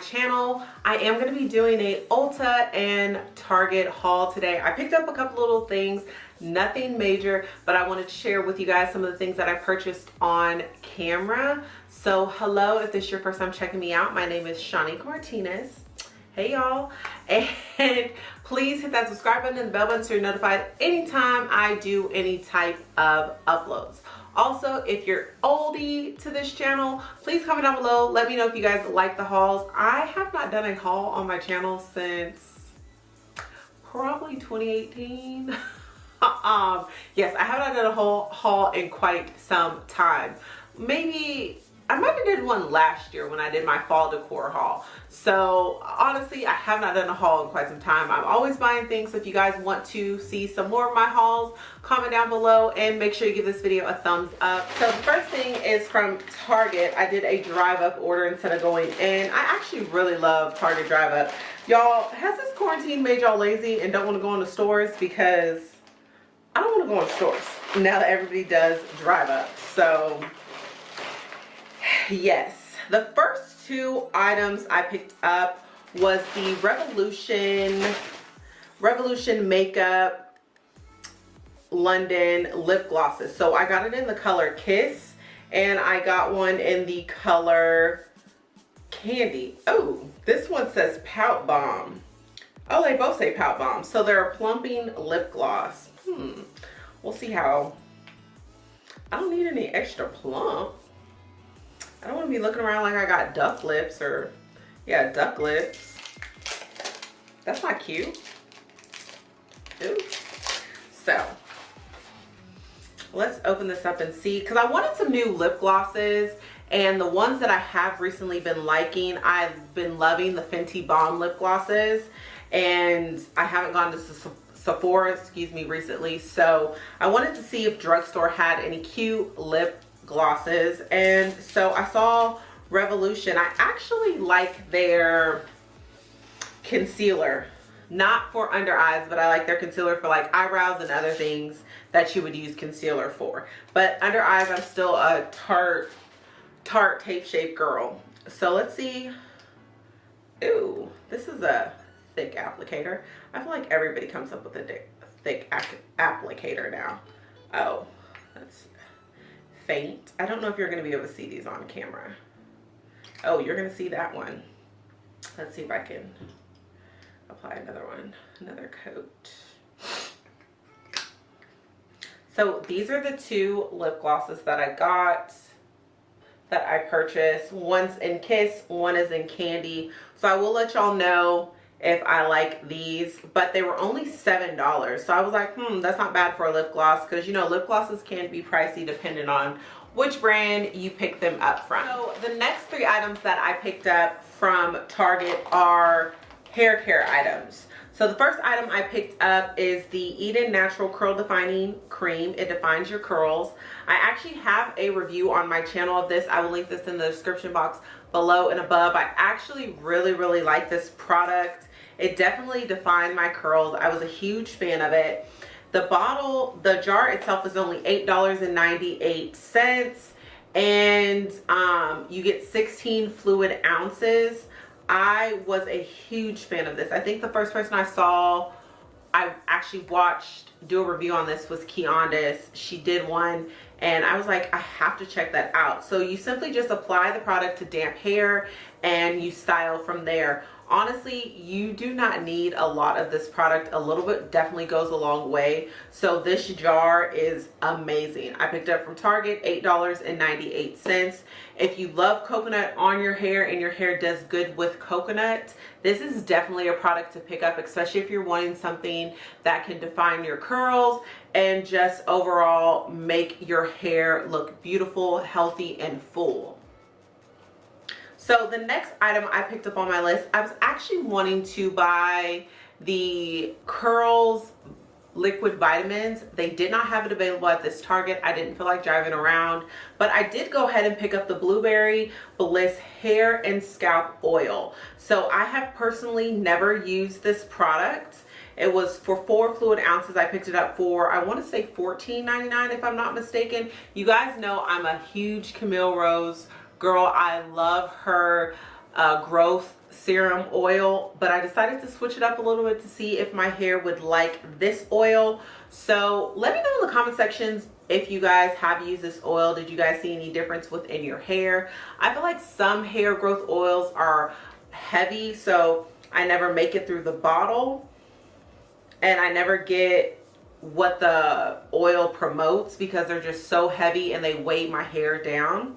channel. I am going to be doing a ulta and target haul today. I picked up a couple little things nothing major but i wanted to share with you guys some of the things that i purchased on camera. So hello if this is your first time checking me out my name is shanique martinez hey y'all. And please hit that subscribe button and the bell button so you're notified anytime i do any type of uploads also if you're oldie to this channel please comment down below. Let me know if you guys like the hauls. I have not done a haul on my channel since probably 2018 um yes i have not done a whole haul in quite some time. Maybe I might have did one last year when I did my fall decor haul. So honestly, I have not done a haul in quite some time. I'm always buying things. So if you guys want to see some more of my hauls, comment down below and make sure you give this video a thumbs up. So the first thing is from Target. I did a drive up order instead of going in. I actually really love Target drive up. Y'all, has this quarantine made y'all lazy and don't want to go in the stores? Because I don't want to go in stores now that everybody does drive up. So yes. The first two items i picked up was the revolution revolution makeup london lip glosses. So i got it in the color kiss and i got one in the color candy. Oh this one says pout bomb. Oh they both say pout bomb. So they're a plumping lip gloss. Hmm. We'll see how. I don't need any extra plump I don't want to be looking around like I got duck lips or, yeah, duck lips. That's not cute. So, let's open this up and see. Because I wanted some new lip glosses. And the ones that I have recently been liking, I've been loving the Fenty Bomb lip glosses. And I haven't gone to Sephora, excuse me, recently. So I wanted to see if drugstore had any cute lip glosses. And so I saw Revolution. I actually like their concealer not for under eyes but I like their concealer for like eyebrows and other things that you would use concealer for. But under eyes I'm still a Tarte Tarte tape shape girl. So let's see. Ooh, this is a thick applicator. I feel like everybody comes up with a thick applicator now. Oh that's faint. I don't know if you're going to be able to see these on camera. Oh, you're going to see that one. Let's see if I can apply another one, another coat. So these are the two lip glosses that I got that I purchased. One's in Kiss, one is in Candy. So I will let y'all know if I like these, but they were only $7. So I was like, hmm, that's not bad for a lip gloss because, you know, lip glosses can be pricey depending on which brand you pick them up from. So the next three items that I picked up from Target are hair care items. So the first item I picked up is the Eden Natural Curl Defining Cream. It defines your curls. I actually have a review on my channel of this. I will link this in the description box below and above. I actually really, really like this product. It definitely defined my curls. I was a huge fan of it. The bottle, the jar itself is only $8.98 and um, you get 16 fluid ounces. I was a huge fan of this. I think the first person I saw, I actually watched do a review on this was Kiondas. She did one and I was like, I have to check that out. So you simply just apply the product to damp hair and you style from there honestly you do not need a lot of this product. A little bit definitely goes a long way. So this jar is amazing. I picked up from target eight dollars and 98 cents. If you love coconut on your hair and your hair does good with coconut this is definitely a product to pick up especially if you're wanting something that can define your curls and just overall make your hair look beautiful healthy and full so the next item I picked up on my list, I was actually wanting to buy the Curls liquid vitamins. They did not have it available at this Target. I didn't feel like driving around, but I did go ahead and pick up the Blueberry Bliss hair and scalp oil. So I have personally never used this product. It was for four fluid ounces. I picked it up for, I want to say $14.99 if I'm not mistaken. You guys know I'm a huge Camille Rose girl i love her uh, growth serum oil but I decided to switch it up a little bit to see if my hair would like this oil. So let me know in the comment sections if you guys have used this oil. Did you guys see any difference within your hair? I feel like some hair growth oils are heavy so I never make it through the bottle and I never get what the oil promotes because they're just so heavy and they weigh my hair down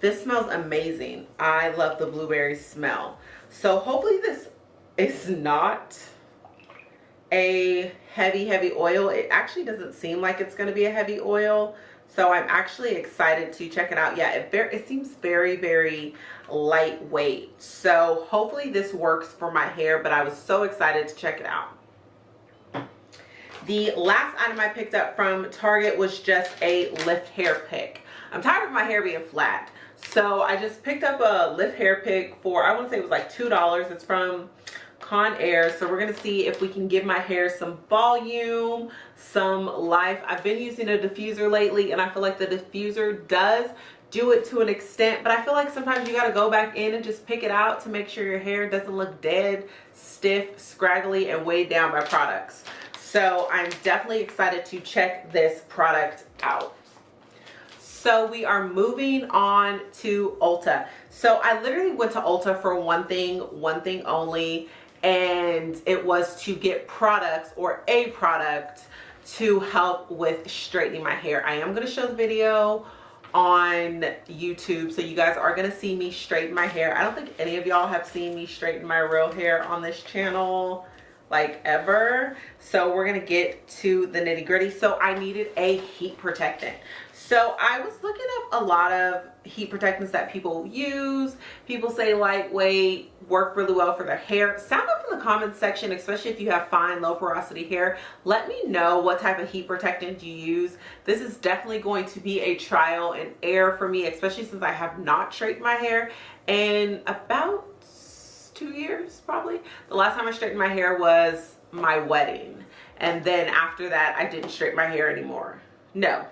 this smells amazing. I love the blueberry smell. So hopefully this is not a heavy heavy oil. It actually doesn't seem like it's going to be a heavy oil so i'm actually excited to check it out. Yeah it, it seems very very lightweight. So hopefully this works for my hair but i was so excited to check it out. The last item I picked up from Target was just a lift hair pick. I'm tired of my hair being flat. So I just picked up a lift hair pick for, I want to say it was like $2. It's from Conair. So we're going to see if we can give my hair some volume, some life. I've been using a diffuser lately and I feel like the diffuser does do it to an extent but i feel like sometimes you got to go back in and just pick it out to make sure your hair doesn't look dead stiff scraggly and weighed down by products so I'm definitely excited to check this product out. So we are moving on to Ulta. So I literally went to Ulta for one thing, one thing only, and it was to get products or a product to help with straightening my hair. I am going to show the video on YouTube so you guys are going to see me straighten my hair. I don't think any of y'all have seen me straighten my real hair on this channel like ever so we're gonna get to the nitty gritty so i needed a heat protectant so i was looking up a lot of heat protectants that people use people say lightweight work really well for their hair sound up in the comments section especially if you have fine low porosity hair let me know what type of heat protectant you use this is definitely going to be a trial and error for me especially since i have not straightened my hair in about two years probably. The last time I straightened my hair was my wedding. And then after that, I didn't straighten my hair anymore. No,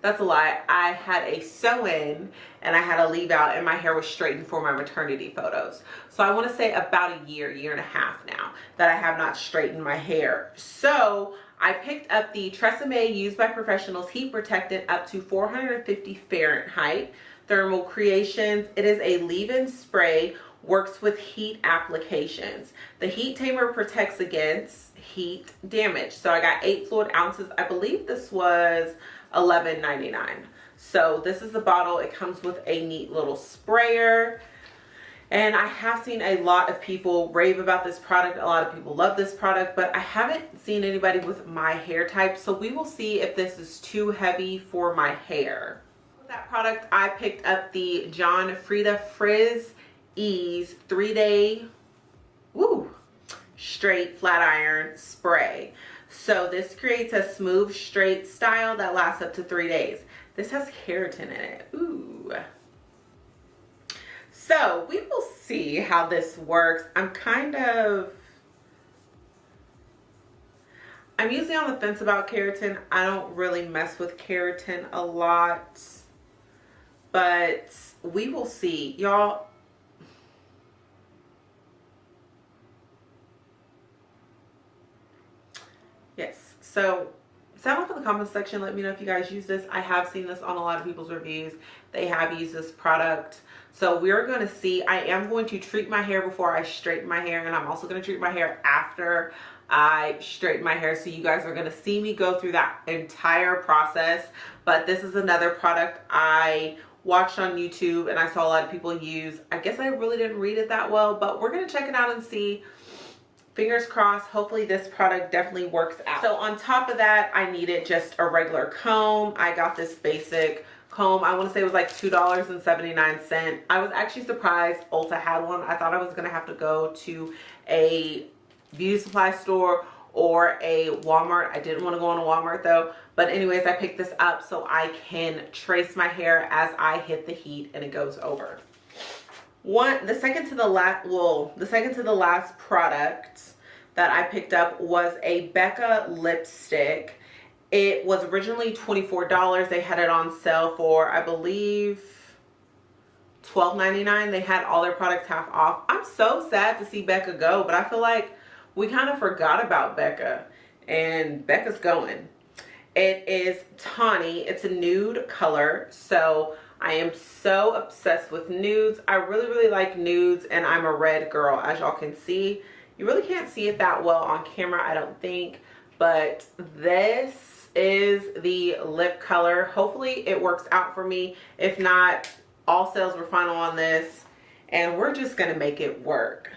that's a lie. I had a sew-in and I had a leave out and my hair was straightened for my maternity photos. So I want to say about a year, year and a half now that I have not straightened my hair. So I picked up the Tresemme used by professionals heat protectant up to 450 Fahrenheit thermal creations. It is a leave-in spray works with heat applications. The heat tamer protects against heat damage. So I got eight fluid ounces. I believe this was $11.99. So this is the bottle. It comes with a neat little sprayer. And I have seen a lot of people rave about this product. A lot of people love this product, but I haven't seen anybody with my hair type. So we will see if this is too heavy for my hair. With that product, I picked up the John Frieda Frizz Ease three day woo, straight flat iron spray. So this creates a smooth straight style that lasts up to three days. This has keratin in it. Ooh. So we will see how this works. I'm kind of I'm usually on the fence about keratin. I don't really mess with keratin a lot. But we will see. Y'all, yes so sound off in the comments section. Let me know if you guys use this. I have seen this on a lot of people's reviews. They have used this product. So we're going to see i am going to treat my hair before i straighten my hair and i'm also going to treat my hair after i straighten my hair. So you guys are going to see me go through that entire process. But this is another product i watched on youtube and i saw a lot of people use. I guess i really didn't read it that well but we're going to check it out and see fingers crossed hopefully this product definitely works out. So on top of that i needed just a regular comb. I got this basic comb. I want to say it was like two dollars and 79 cent i was actually surprised ulta had one. I thought i was gonna have to go to a beauty supply store or a walmart. I didn't want to go on a walmart though. But anyways i picked this up so i can trace my hair as i hit the heat and it goes over one the second to the last well the second to the last product that I picked up was a Becca lipstick. It was originally $24. They had it on sale for, I believe, $12.99. They had all their products half off. I'm so sad to see Becca go, but I feel like we kind of forgot about Becca and Becca's going. It is tawny. It's a nude color. So I am so obsessed with nudes. I really, really like nudes and I'm a red girl as y'all can see. You really can't see it that well on camera, I don't think. But this is the lip color. Hopefully it works out for me. If not, all sales were final on this. And we're just to make it work.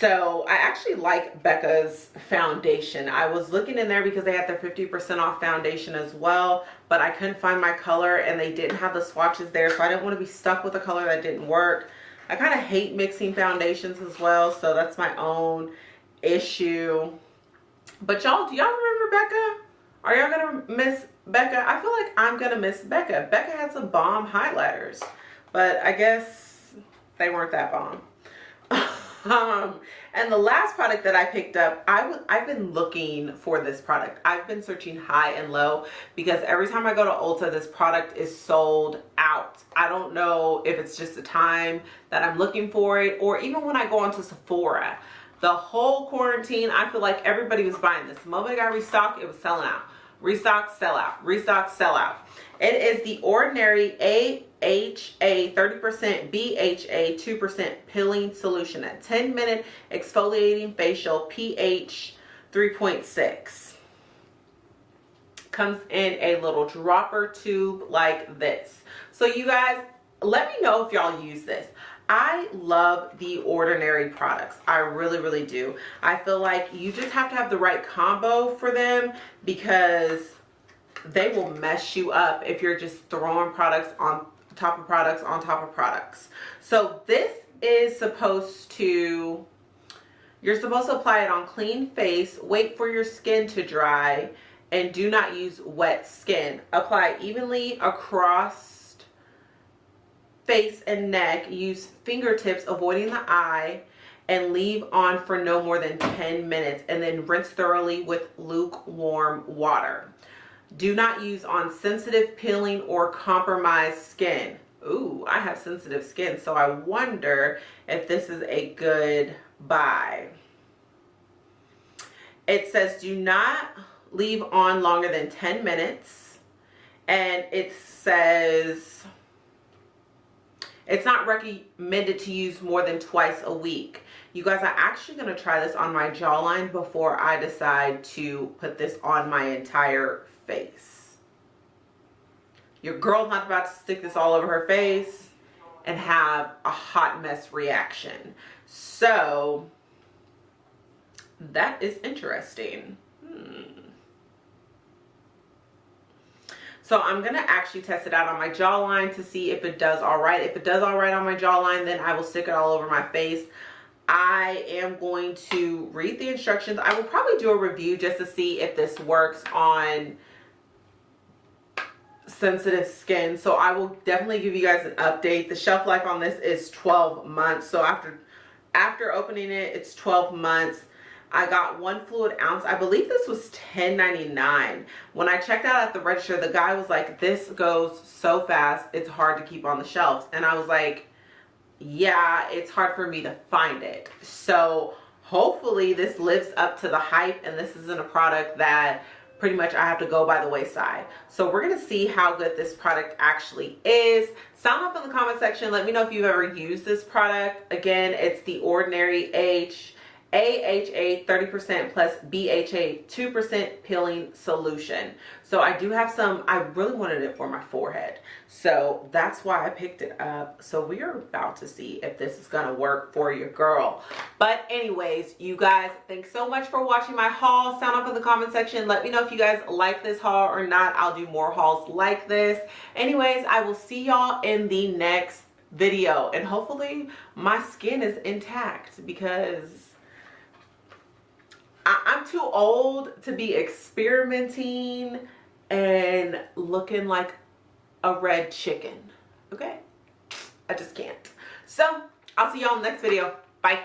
So I actually like Becca's foundation. I was looking in there because they had their 50% off foundation as well, but I couldn't find my color and they didn't have the swatches there. So I didn't want to be stuck with a color that didn't work. I kind of hate mixing foundations as well. So that's my own issue. But y'all, do y'all remember Becca? Are y'all going to miss Becca? I feel like I'm going to miss Becca. Becca had some bomb highlighters, but I guess they weren't that bomb. Um and the last product that i picked up i i've been looking for this product. I've been searching high and low because every time i go to ulta this product is sold out. I don't know if it's just the time that i'm looking for it or even when i go onto sephora. The whole quarantine i feel like everybody was buying this. The moment I got restocked it was selling out restock sell out. Restock sell out. It is the ordinary AHA 30% BHA 2% peeling solution. A 10 minute exfoliating facial pH 3.6 comes in a little dropper tube like this. So you guys let me know if y'all use this I love the ordinary products. I really, really do. I feel like you just have to have the right combo for them because they will mess you up if you're just throwing products on top of products on top of products. So this is supposed to, you're supposed to apply it on clean face, wait for your skin to dry, and do not use wet skin. Apply evenly across face and neck. Use fingertips avoiding the eye and leave on for no more than 10 minutes and then rinse thoroughly with lukewarm water. Do not use on sensitive, peeling, or compromised skin. Ooh, I have sensitive skin, so I wonder if this is a good buy. It says do not leave on longer than 10 minutes. And it says it's not recommended to use more than twice a week. You guys are actually going to try this on my jawline before I decide to put this on my entire face. Your girl's not about to stick this all over her face and have a hot mess reaction. So that is interesting. So I'm going to actually test it out on my jawline to see if it does all right. If it does all right on my jawline, then I will stick it all over my face. I am going to read the instructions. I will probably do a review just to see if this works on sensitive skin so i will definitely give you guys an update the shelf life on this is 12 months so after after opening it it's 12 months I got one fluid ounce. I believe this was $10.99. When I checked out at the register, the guy was like, this goes so fast, it's hard to keep on the shelves. And I was like, yeah, it's hard for me to find it. So hopefully this lives up to the hype and this isn't a product that pretty much I have to go by the wayside. So we're going to see how good this product actually is. Sound off in the comment section. Let me know if you've ever used this product. Again, it's the Ordinary H AHA 30% plus BHA 2% peeling solution. So I do have some, I really wanted it for my forehead. So that's why I picked it up. So we are about to see if this is gonna work for your girl. But anyways, you guys, thanks so much for watching my haul. Sound off in the comment section. Let me know if you guys like this haul or not. I'll do more hauls like this. Anyways, I will see y'all in the next video. And hopefully my skin is intact because I, I'm too old to be experimenting and looking like a red chicken. Okay? I just can't. So, I'll see y'all in the next video. Bye.